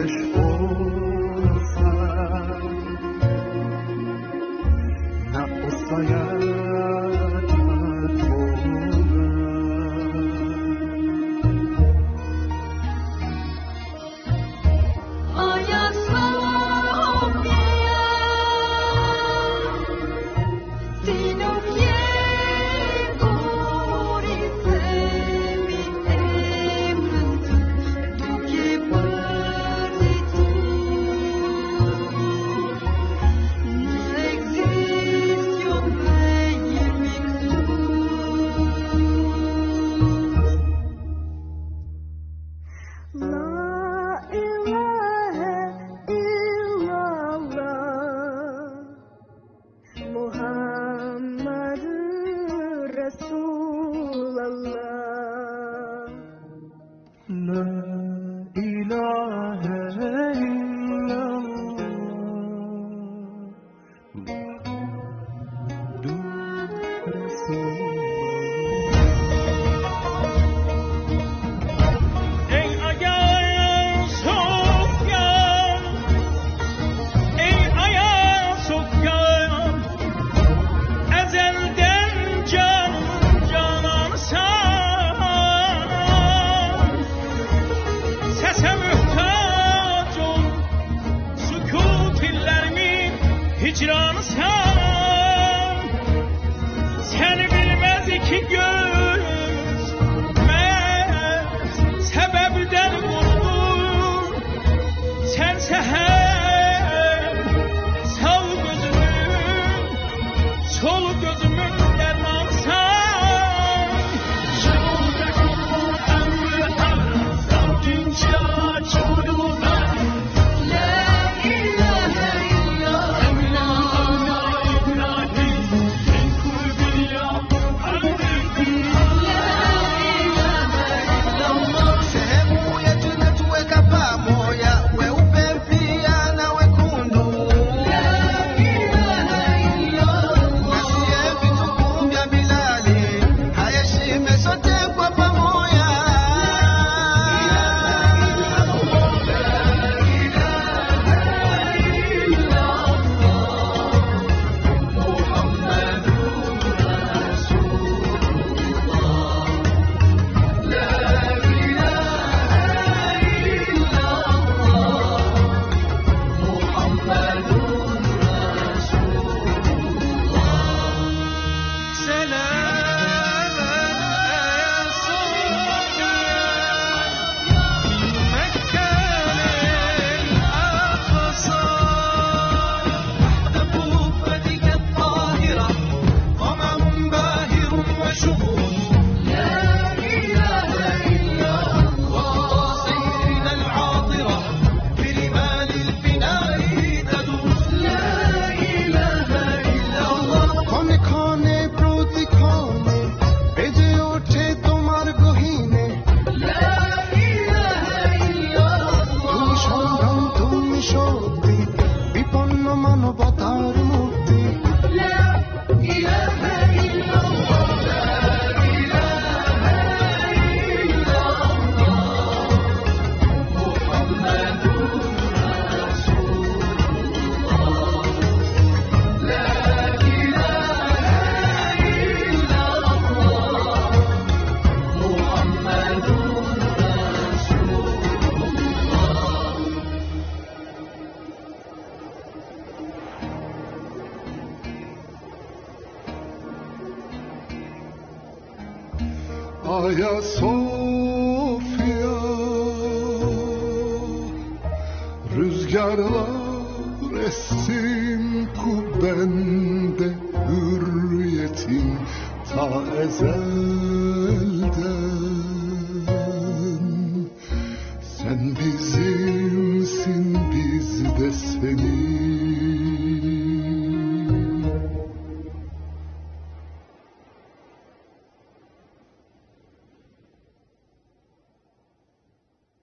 British hicran sen. Seni bilmez iki göz Ayasofya Rüzgarlar essin kubbende hürriyetin ta ezelde